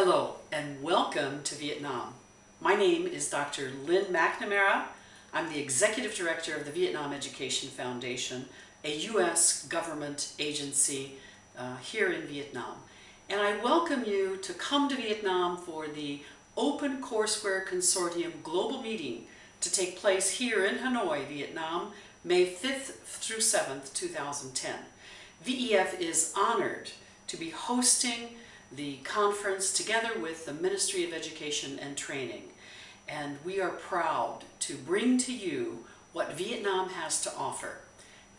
Hello and welcome to Vietnam. My name is Dr. Lynn McNamara. I'm the Executive Director of the Vietnam Education Foundation, a U.S. government agency uh, here in Vietnam. And I welcome you to come to Vietnam for the Open Courseware Consortium Global Meeting to take place here in Hanoi, Vietnam, May 5th through 7th, 2010. VEF is honored to be hosting the conference together with the Ministry of Education and Training. And we are proud to bring to you what Vietnam has to offer.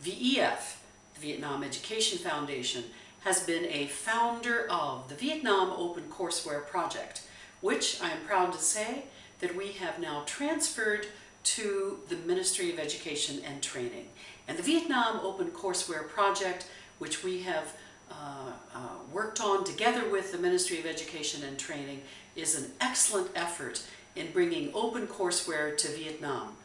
VEF, the Vietnam Education Foundation, has been a founder of the Vietnam Open Courseware Project, which I am proud to say that we have now transferred to the Ministry of Education and Training. And the Vietnam Open Courseware Project, which we have uh, worked on together with the Ministry of Education and Training is an excellent effort in bringing open courseware to Vietnam.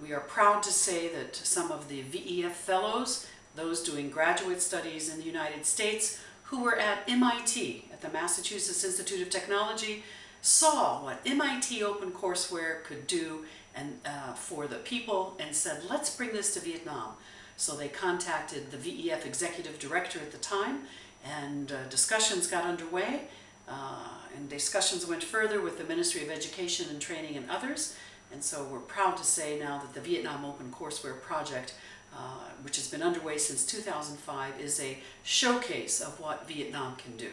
We are proud to say that some of the VEF fellows, those doing graduate studies in the United States, who were at MIT, at the Massachusetts Institute of Technology, saw what MIT Open Courseware could do and uh, for the people and said, let's bring this to Vietnam. So they contacted the VEF executive director at the time and uh, discussions got underway uh, and discussions went further with the Ministry of Education and Training and others. And so we're proud to say now that the Vietnam Open Courseware Project, uh, which has been underway since 2005, is a showcase of what Vietnam can do.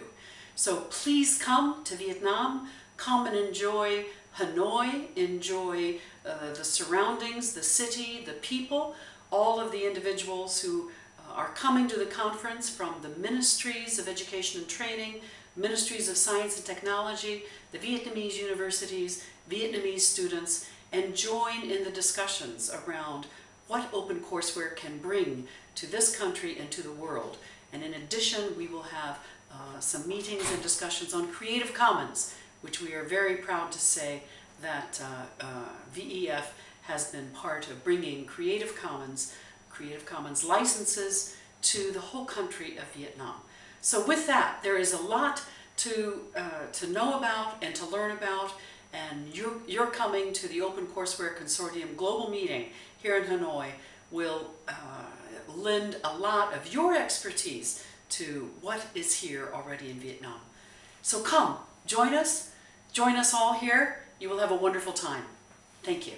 So please come to Vietnam, come and enjoy Hanoi, enjoy uh, the surroundings, the city, the people, all of the individuals who are coming to the conference from the Ministries of Education and Training, Ministries of Science and Technology, the Vietnamese universities, Vietnamese students, and join in the discussions around what open courseware can bring to this country and to the world. And in addition, we will have uh, some meetings and discussions on Creative Commons, which we are very proud to say that uh, uh, VEF has been part of bringing Creative Commons, Creative Commons licenses to the whole country of Vietnam. So with that, there is a lot to, uh, to know about and to learn about, and you're, you're coming to the Open Courseware Consortium Global Meeting here in Hanoi will uh, lend a lot of your expertise to what is here already in Vietnam. So come, join us, join us all here. You will have a wonderful time. Thank you.